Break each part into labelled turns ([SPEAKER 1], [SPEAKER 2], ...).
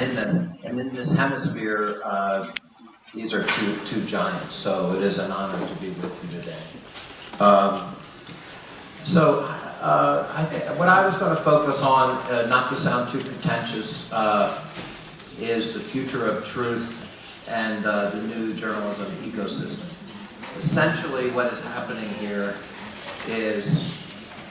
[SPEAKER 1] in the, and in this hemisphere, uh, these are two, two giants, so it is an honor to be with you today. Um, so, uh, I think, what I was going to focus on, uh, not to sound too contentious, uh, is the future of truth and uh, the new journalism ecosystem. Essentially, what is happening here is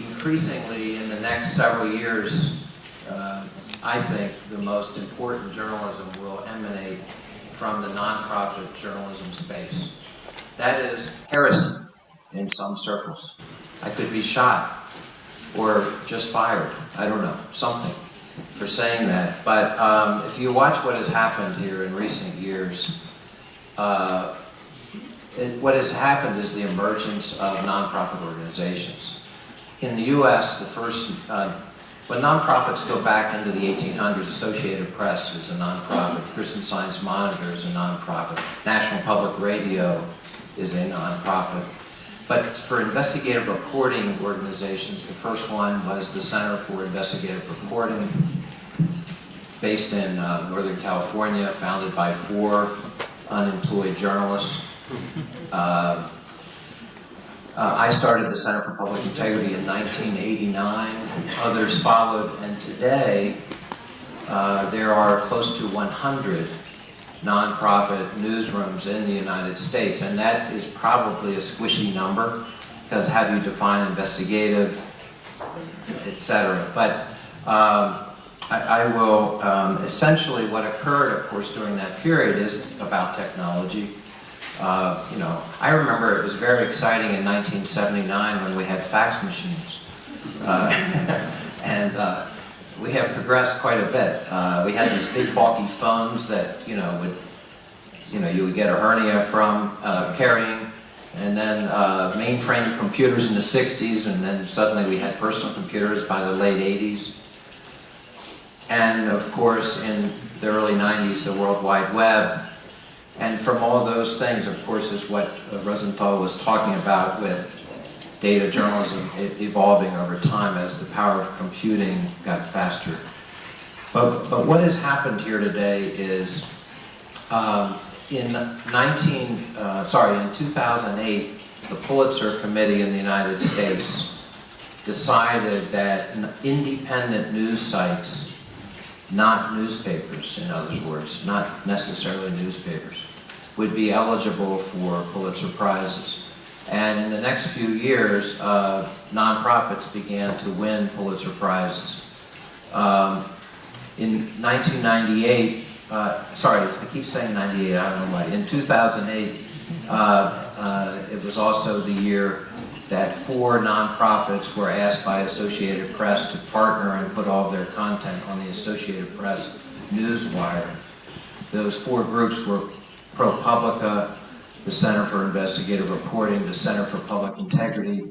[SPEAKER 1] increasingly in the next several years, uh, I think the most important journalism will emanate from the nonprofit journalism space. That is heresy in some circles. I could be shot or just fired. I don't know, something for saying that. But um, if you watch what has happened here in recent years, uh, it, what has happened is the emergence of nonprofit organizations. In the U.S., the first, uh, when nonprofits go back into the 1800s, Associated Press is a nonprofit, Christian Science Monitor is a nonprofit, National Public Radio is a nonprofit. But for investigative reporting organizations, the first one was the Center for Investigative Reporting, based in uh, Northern California, founded by four unemployed journalists. Uh, uh, I started the Center for Public Integrity in 1989. Others followed, and today uh, there are close to 100 nonprofit newsrooms in the United States, and that is probably a squishy number because how do you define investigative, etc. But um, I, I, will, um, essentially what occurred, of course, during that period is about technology. Uh, you know, I remember it was very exciting in 1979 when we had fax machines. Uh, and uh, we have progressed quite a bit. Uh, we had these big bulky phones that, you know, would, you know, you would get a hernia from uh, carrying, and then mainframe computers in the 60s, and then suddenly we had personal computers by the late 80s. And of course, in the early 90s, the World Wide Web. And from all those things, of course, is what Rosenthal was talking about with data journalism evolving over time as the power of computing got faster. But, but what has happened here today is um, in 19, uh, sorry, in 2008, the Pulitzer Committee in the United States decided that independent news sites, not newspapers, in other words, not necessarily newspapers, would be eligible for Pulitzer Prizes. And in the next few years, uh, nonprofits began to win Pulitzer Prizes. Um, in 1998, uh, sorry, I keep saying 98, I don't know why. In 2008, uh, uh, it was also the year that four nonprofits were asked by Associated Press to partner and put all their content on the Associated Press newswire. Those four groups were ProPublica, the Center for Investigative Reporting, the Center for Public Integrity,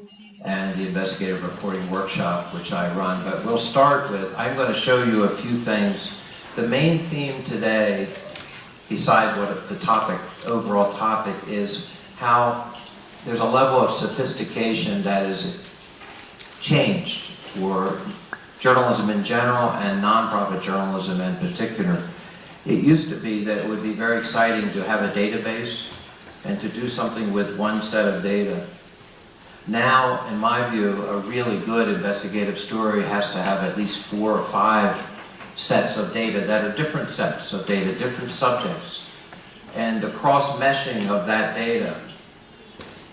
[SPEAKER 1] and the Investigative Reporting Workshop, which I run. But we'll start with, I'm going to show you a few things. The main theme today, besides what the topic, overall topic, is how there's a level of sophistication that is changed for journalism in general and nonprofit journalism in particular. It used to be that it would be very exciting to have a database and to do something with one set of data. Now, in my view, a really good investigative story has to have at least four or five sets of data that are different sets of data, different subjects. And the cross-meshing of that data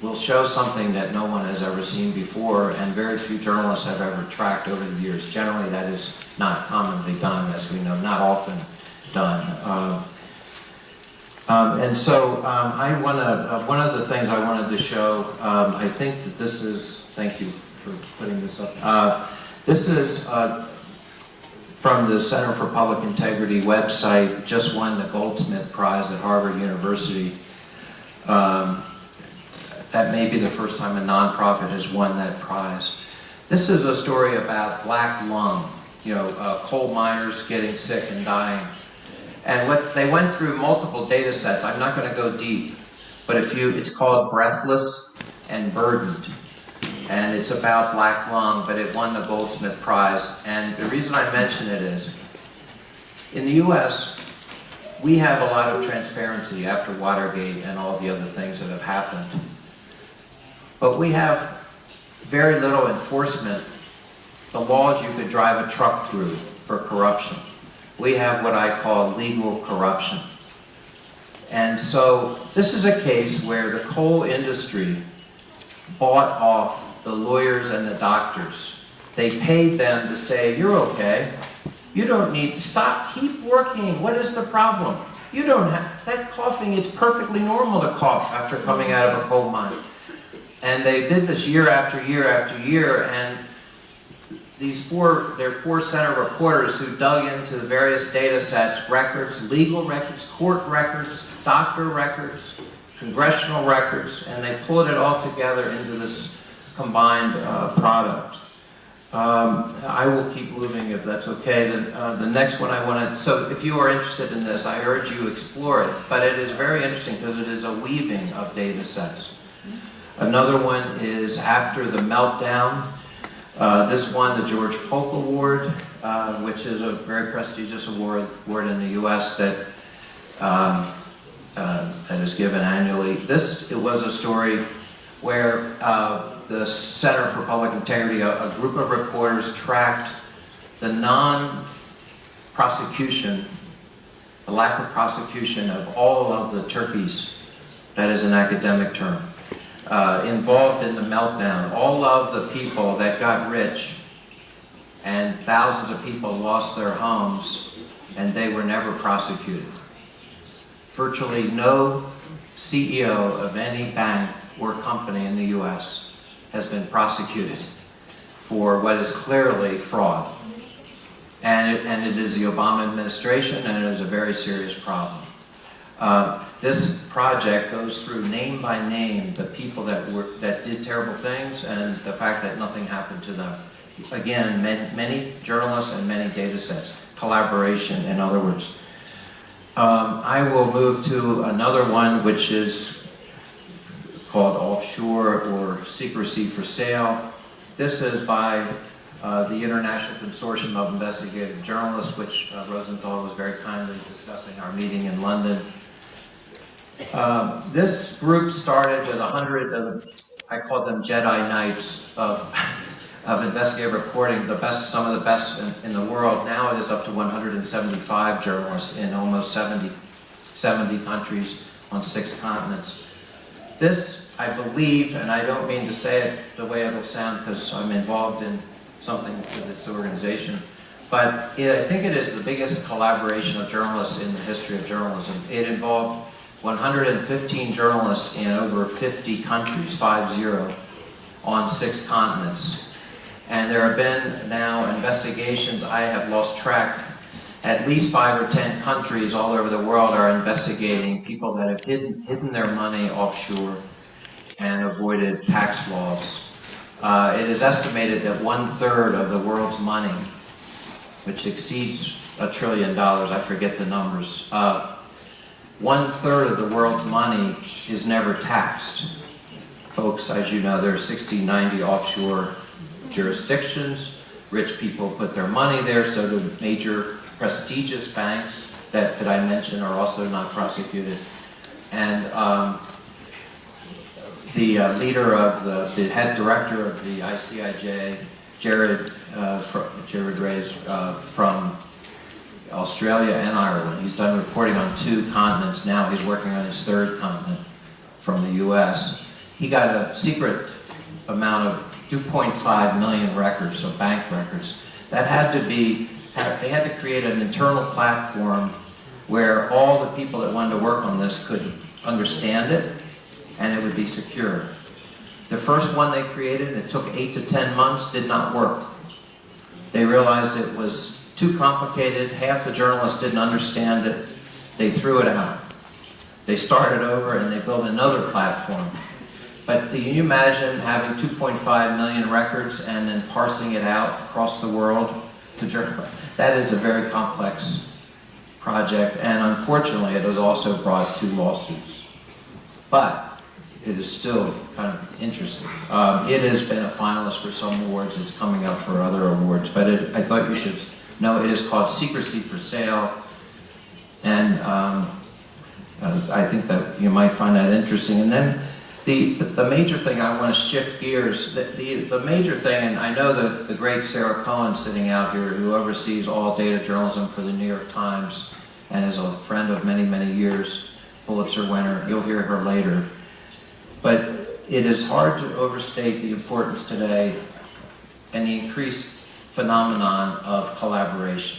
[SPEAKER 1] will show something that no one has ever seen before and very few journalists have ever tracked over the years. Generally, that is not commonly done, as we know, not often done. Uh, um, and so um, I want to, uh, one of the things I wanted to show, um, I think that this is, thank you for putting this up. Uh, this is uh, from the Center for Public Integrity website, just won the Goldsmith Prize at Harvard University. Um, that may be the first time a nonprofit has won that prize. This is a story about black lung, you know, uh, coal miners getting sick and dying and what they went through multiple data sets. I'm not going to go deep, but if you, it's called Breathless and Burdened. And it's about black lung, but it won the Goldsmith Prize. And the reason I mention it is, in the US, we have a lot of transparency after Watergate and all the other things that have happened. But we have very little enforcement, the laws you could drive a truck through for corruption. We have what I call legal corruption. And so this is a case where the coal industry bought off the lawyers and the doctors. They paid them to say, you're okay. You don't need to stop, keep working. What is the problem? You don't have, that coughing, it's perfectly normal to cough after coming out of a coal mine. And they did this year after year after year, and these four, there are four center reporters who dug into the various data sets, records, legal records, court records, doctor records, congressional records, and they pulled it all together into this combined uh, product. Um, I will keep moving if that's okay. The, uh, the next one I want to, so if you are interested in this, I urge you explore it. But it is very interesting because it is a weaving of data sets. Another one is after the meltdown. Uh, this won the George Polk Award, uh, which is a very prestigious award, award in the U.S. that um, uh, that is given annually. This it was a story where uh, the Center for Public Integrity, a, a group of reporters tracked the non-prosecution, the lack of prosecution of all of the turkeys, that is an academic term, uh, involved in the meltdown. All of the people that got rich and thousands of people lost their homes and they were never prosecuted. Virtually no CEO of any bank or company in the U.S has been prosecuted for what is clearly fraud. And it, and it is the Obama administration, and it is a very serious problem. Uh, this project goes through name by name the people that were that did terrible things and the fact that nothing happened to them. Again, many, many journalists and many data sets. Collaboration, in other words. Um, I will move to another one, which is called Offshore or Secrecy for Sale. This is by uh, the International Consortium of Investigative Journalists, which uh, Rosenthal was very kindly discussing our meeting in London. Uh, this group started with a hundred of, I call them Jedi Knights of, of investigative reporting, the best, some of the best in, in, the world. Now it is up to 175 journalists in almost 70, 70 countries on six continents. This I believe, and I don't mean to say it the way it'll sound because I'm involved in something with this organization, but it, I think it is the biggest collaboration of journalists in the history of journalism. It involved 115 journalists in over 50 countries, 5-0, on six continents. And there have been now investigations, I have lost track, at least five or 10 countries all over the world are investigating people that have hidden, hidden their money offshore and avoided tax laws. Uh, it is estimated that one-third of the world's money, which exceeds a trillion dollars, I forget the numbers, uh, one-third of the world's money is never taxed. Folks, as you know, there are 60, 90 offshore jurisdictions. Rich people put their money there, so the major prestigious banks that, that I mentioned are also not prosecuted. And um, the uh, leader of the, the head director of the ICIJ, Gerard, uh, Gerard Ryle uh, from Australia and Ireland. He's done reporting on two continents now. He's working on his third continent from the U.S. He got a secret amount of 2.5 million records, so bank records. That had to be, they had to create an internal platform where all the people that wanted to work on this could understand it and it would be secure. The first one they created, it took eight to 10 months, did not work. They realized it was too complicated, half the journalists didn't understand it, they threw it out. They started over and they built another platform. But can you imagine having 2.5 million records and then parsing it out across the world to journalists? That is a very complex project, and unfortunately it has also brought two lawsuits. But it is still kind of interesting. Um, it has been a finalist for some awards. It's coming up for other awards. But it, I thought you should know it is called Secrecy for Sale. And um, I think that you might find that interesting. And then the, the major thing, I want to shift gears, the, the, the major thing, and I know the, the great Sarah Cohen sitting out here who oversees all data journalism for the New York Times and is a friend of many, many years, Pulitzer winner, you'll hear her later. But it is hard to overstate the importance today and the increased phenomenon of collaboration.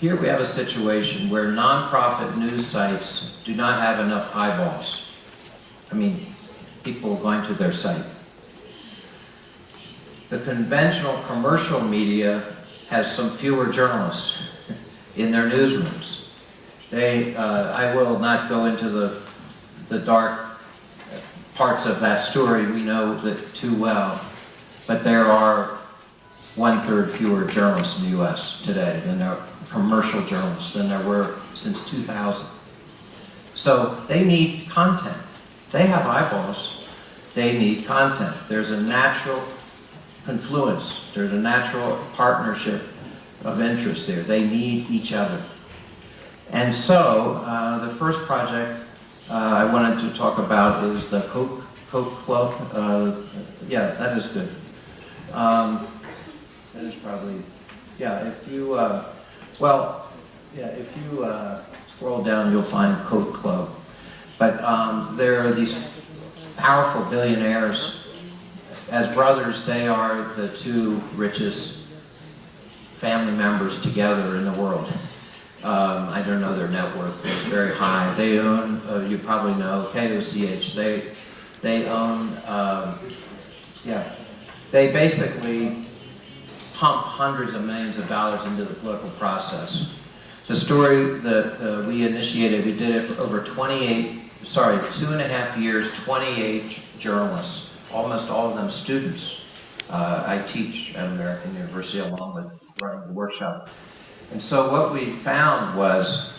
[SPEAKER 1] Here we have a situation where nonprofit news sites do not have enough eyeballs. I mean, people going to their site. The conventional commercial media has some fewer journalists in their newsrooms. They, uh, I will not go into the, the dark parts of that story, we know that too well, but there are one-third fewer journalists in the U.S. today than there are commercial journalists than there were since 2000. So they need content. They have eyeballs. They need content. There's a natural confluence. There's a natural partnership of interest there. They need each other. And so uh, the first project uh, I wanted to talk about is the Koch, Koch Club. Uh, yeah, that is good. Um, that is probably, yeah, if you, uh, well, yeah, if you uh, scroll down, you'll find Koch Club. But um, there are these powerful billionaires. As brothers, they are the two richest family members together in the world. Um, I don't know their net worth, but it's very high. They own, uh, you probably know, KOCH. They, they own, um, yeah, they basically pump hundreds of millions of dollars into the political process. The story that uh, we initiated, we did it for over 28, sorry, two and a half years, 28 journalists, almost all of them students. Uh, I teach at American University along with running the workshop. And so what we found was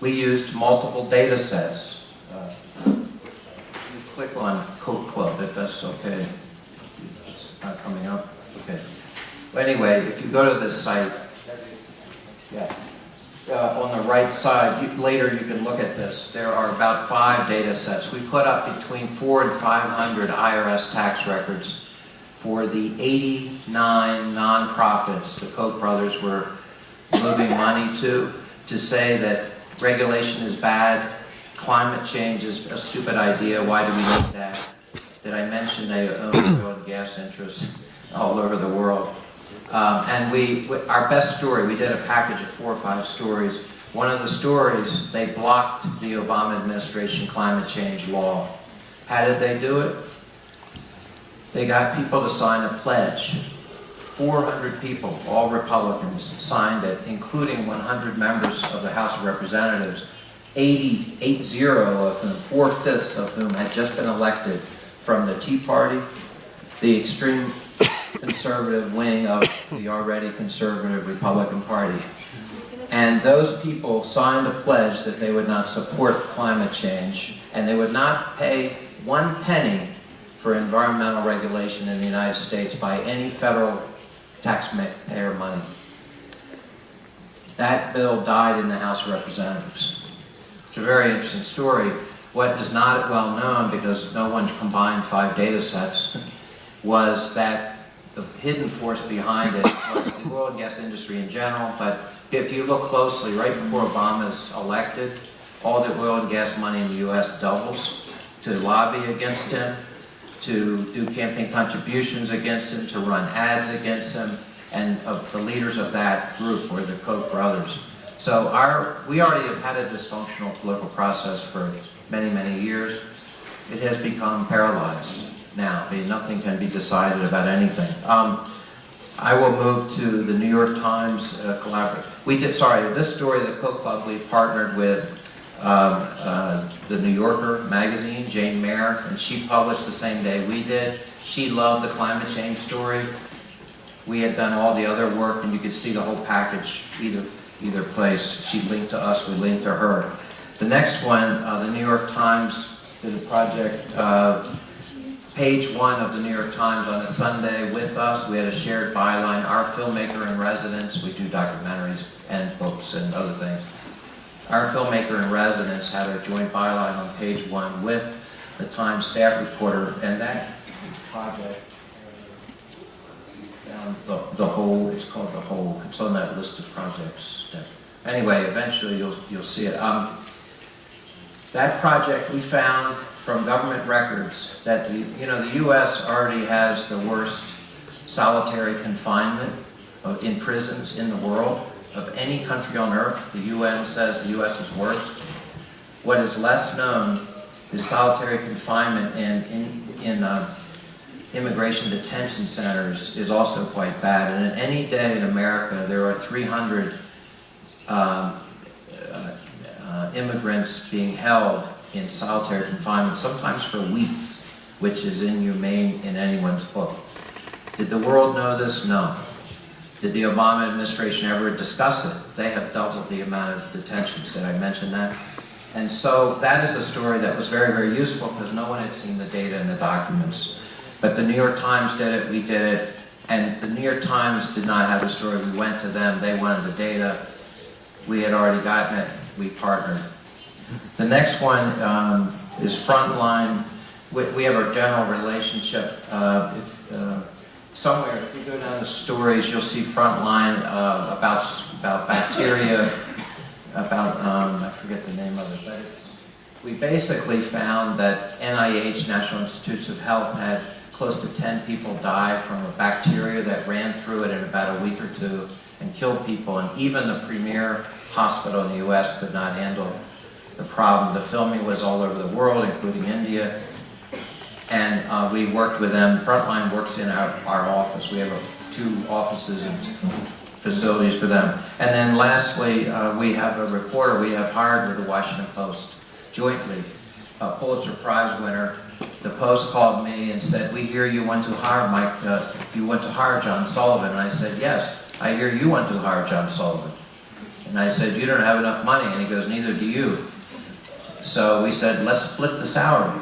[SPEAKER 1] we used multiple data sets. Uh, click on Koch Club if that's okay. It's not coming up. Okay. But anyway, if you go to this site, yeah, uh, on the right side, you, later you can look at this. There are about five data sets. We put up between four and 500 IRS tax records for the 89 nonprofits the Koch brothers were moving money to, to say that regulation is bad, climate change is a stupid idea, why do we need that? Did I mention they own oil and gas interests all over the world? Um, and we, our best story, we did a package of four or five stories. One of the stories, they blocked the Obama administration climate change law. How did they do it? They got people to sign a pledge 400 people, all Republicans, signed it, including 100 members of the House of Representatives, 80, 80 of whom, four-fifths of whom had just been elected from the Tea Party, the extreme conservative wing of the already conservative Republican Party. And those people signed a pledge that they would not support climate change and they would not pay one penny for environmental regulation in the United States by any federal taxpayer money. That bill died in the House of Representatives. It's a very interesting story. What is not well known, because no one combined five data sets, was that the hidden force behind it the oil and gas industry in general, but if you look closely, right before Obama's elected, all the oil and gas money in the U.S. doubles to lobby against him to do campaign contributions against him, to run ads against him, and of the leaders of that group were the Koch brothers. So our, we already have had a dysfunctional political process for many, many years. It has become paralyzed now. I mean, nothing can be decided about anything. Um, I will move to the New York Times uh, collaborative. We did, sorry, this story, the Koch Club, we partnered with um, uh, the New Yorker magazine, Jane Mayer, and she published the same day we did. She loved the climate change story. We had done all the other work, and you could see the whole package either either place. She linked to us, we linked to her. The next one, uh, the New York Times did a project, uh, page one of the New York Times on a Sunday with us. We had a shared byline, our filmmaker in residence. We do documentaries and books and other things. our filmmaker in residence had a joint byline on page one with the Times staff reporter, and that project, found the, the whole, it's called the whole, it's on that list of projects. Anyway, eventually you'll, you'll see it. Um, that project, we found from government records that the, you know, the U.S. already has the worst solitary confinement of, in prisons in the world of any country on earth. The UN says the U.S. is worst. What is less known is solitary confinement in, in, in uh, immigration detention centers is also quite bad. And in any day in America, there are 300 um, uh, uh, immigrants being held in solitary confinement, sometimes for weeks, which is inhumane in anyone's book. Did the world know this? No. Did the Obama administration ever discuss it? They have doubled the amount of detentions. Did I mention that? And so that is a story that was very, very useful because no one had seen the data and the documents. But the New York Times did it, we did it, and the New York Times did not have the story. We went to them, they wanted the data. We had already gotten it, we partnered. The next one um, is Frontline. We, we, have our general relationship. Uh, if, uh, somewhere, if you go down the stories, you'll see Frontline uh, about, about bacteria, about, um, I forget the name of it, but we basically found that NIH, National Institutes of Health, had close to 10 people die from a bacteria that ran through it in about a week or two and killed people. And even the premier hospital in the U.S. could not handle the problem. The filming was all over the world, including India. And uh, we worked with them. Frontline works in our, our office. We have a, two offices and facilities for them. And then lastly, uh, we have a reporter we have hired with the Washington Post jointly, a Pulitzer Prize winner. The Post called me and said, we hear you want to hire Mike, uh, you want to hire John Sullivan. And I said, yes, I hear you want to hire John Sullivan. And I said, you don't have enough money. And he goes, neither do you. So we said, let's split the salary.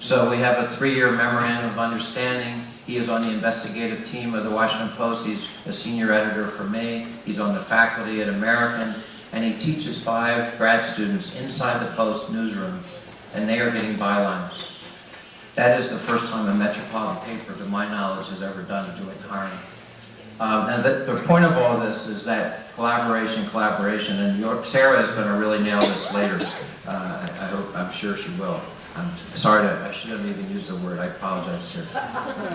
[SPEAKER 1] So we have a three-year memorandum of understanding. He is on the investigative team of the Washington Post. He's a senior editor for me. He's on the faculty at American and he teaches five grad students inside the Post newsroom, and they are getting bylines. That is the first time a metropolitan paper, to my knowledge, has ever done a joint hiring. Um, and the, the, point of all this is that collaboration, collaboration, and Sarah is going to really nail this later. Uh, hope, I'm sure she will. I'm sorry, to, I should have even used the word. I apologize, sir.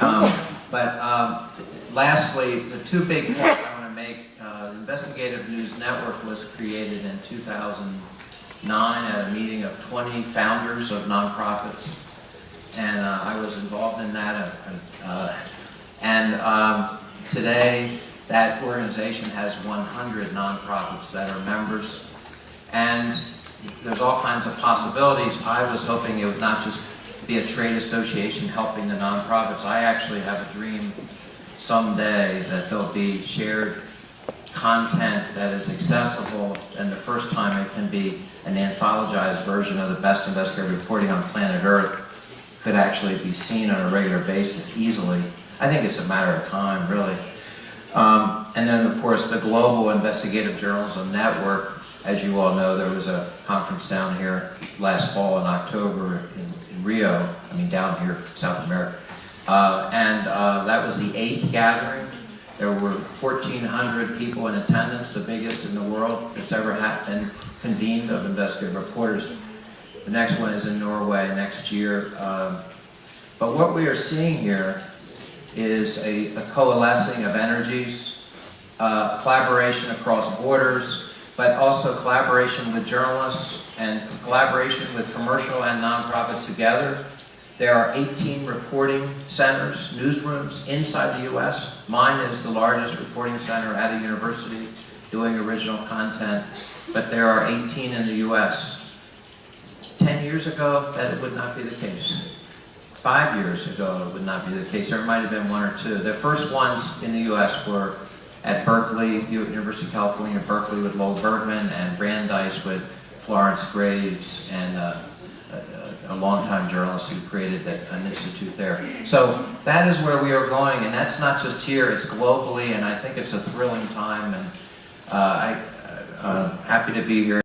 [SPEAKER 1] Um, but um, lastly, the two big points I want to make uh, Investigative News Network was created in 2009 at a meeting of 20 founders of nonprofits. And uh, I was involved in that. Uh, and um, today, that organization has 100 nonprofits that are members. And there's all kinds of possibilities. I was hoping it would not just be a trade association helping the nonprofits. I actually have a dream someday that there'll be shared content that is accessible, and the first time it can be an anthologized version of the best investigative reporting on planet Earth could actually be seen on a regular basis easily. I think it's a matter of time, really. Um, and then, of course, the Global Investigative Journalism Network. As you all know, there was a conference down here last fall in October in, in Rio, I mean down here, South America. Uh, and uh, that was the eighth gathering there were 1,400 people in attendance, the biggest in the world that's ever been convened of investigative reporters. The next one is in Norway next year. Um, but what we are seeing here is a, a coalescing of energies, uh, collaboration across borders, but also collaboration with journalists and collaboration with commercial and nonprofit together there are 18 reporting centers, newsrooms inside the U.S. Mine is the largest reporting center at a university doing original content, but there are 18 in the U.S. 10 years ago, that would not be the case. Five years ago, it would not be the case. There might have been one or two. The first ones in the U.S. were at Berkeley, University of California, Berkeley with Lowell Bergman, and Brandeis with Florence Graves and uh, a longtime journalist who created an institute there. So that is where we are going, and that's not just here, it's globally, and I think it's a thrilling time, and uh, I'm happy to be here.